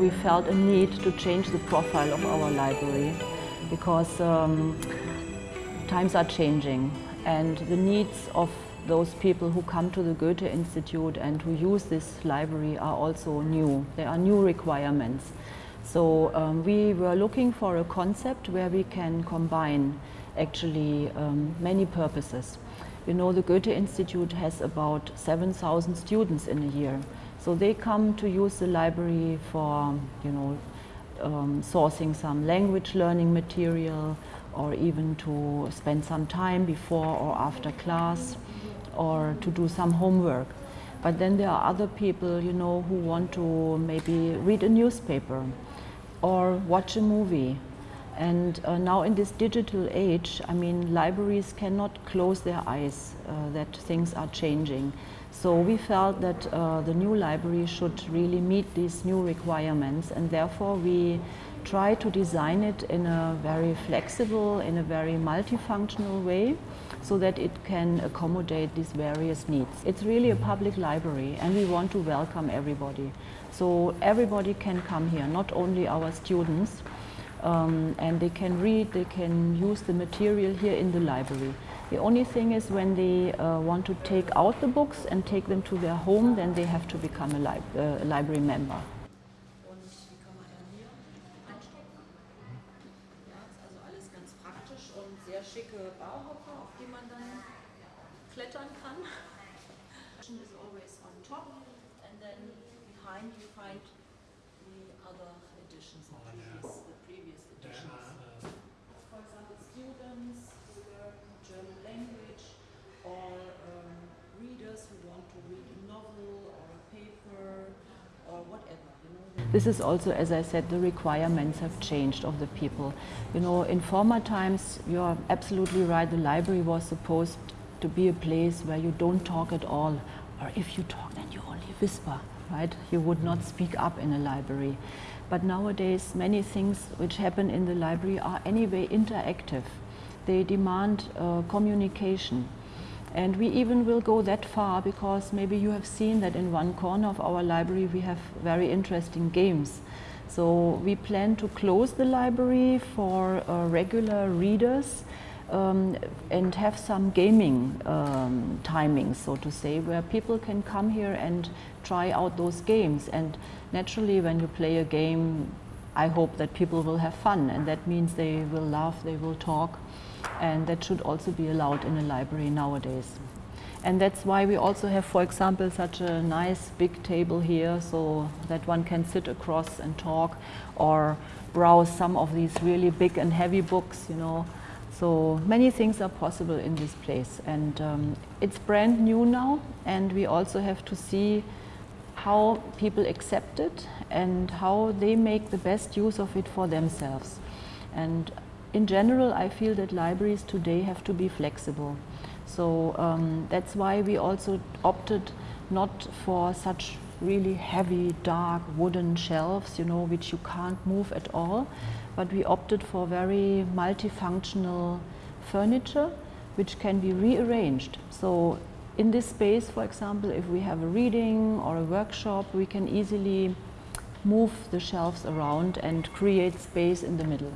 We felt a need to change the profile of our library because um, times are changing and the needs of those people who come to the Goethe Institute and who use this library are also new. There are new requirements. So um, we were looking for a concept where we can combine actually um, many purposes. You know, the Goethe Institute has about 7,000 students in a year. So they come to use the library for, you know, um, sourcing some language learning material or even to spend some time before or after class or to do some homework. But then there are other people, you know, who want to maybe read a newspaper or watch a movie. And uh, now in this digital age, I mean, libraries cannot close their eyes uh, that things are changing. So we felt that uh, the new library should really meet these new requirements and therefore we try to design it in a very flexible, in a very multifunctional way so that it can accommodate these various needs. It's really a public library and we want to welcome everybody. So everybody can come here, not only our students, um, and they can read, they can use the material here in the library. The only thing is when they uh, want to take out the books and take them to their home, then they have to become a, li uh, library member. behind you find the other editions, previous, For example, students who learn German language or um, readers who want to read a novel or a paper or whatever. This is also, as I said, the requirements have changed of the people. You know, in former times, you're absolutely right, the library was supposed to be a place where you don't talk at all, or if you talk, then you only whisper, right? You would not speak up in a library. But nowadays, many things which happen in the library are anyway interactive. They demand uh, communication. And we even will go that far because maybe you have seen that in one corner of our library we have very interesting games. So we plan to close the library for uh, regular readers um, and have some gaming um, timings, so to say, where people can come here and try out those games. And naturally, when you play a game, I hope that people will have fun, and that means they will laugh, they will talk and that should also be allowed in a library nowadays. And that's why we also have, for example, such a nice big table here so that one can sit across and talk or browse some of these really big and heavy books, you know. So many things are possible in this place and um, it's brand new now and we also have to see how people accept it and how they make the best use of it for themselves. And in general, I feel that libraries today have to be flexible. So um, that's why we also opted not for such really heavy, dark wooden shelves, you know, which you can't move at all, but we opted for very multifunctional furniture, which can be rearranged. So in this space, for example, if we have a reading or a workshop, we can easily move the shelves around and create space in the middle.